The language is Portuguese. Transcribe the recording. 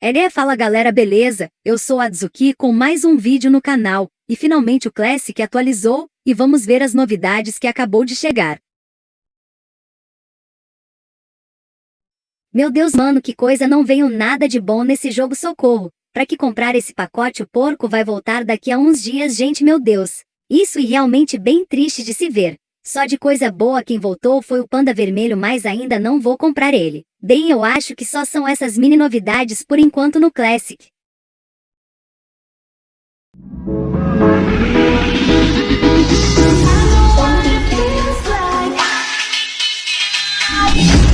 LE fala galera beleza, eu sou a Azuki com mais um vídeo no canal, e finalmente o Classic atualizou, e vamos ver as novidades que acabou de chegar. Meu Deus mano que coisa não veio nada de bom nesse jogo socorro, pra que comprar esse pacote o porco vai voltar daqui a uns dias gente meu Deus. Isso e realmente bem triste de se ver. Só de coisa boa quem voltou foi o Panda Vermelho mas ainda não vou comprar ele. Bem eu acho que só são essas mini novidades por enquanto no Classic. Música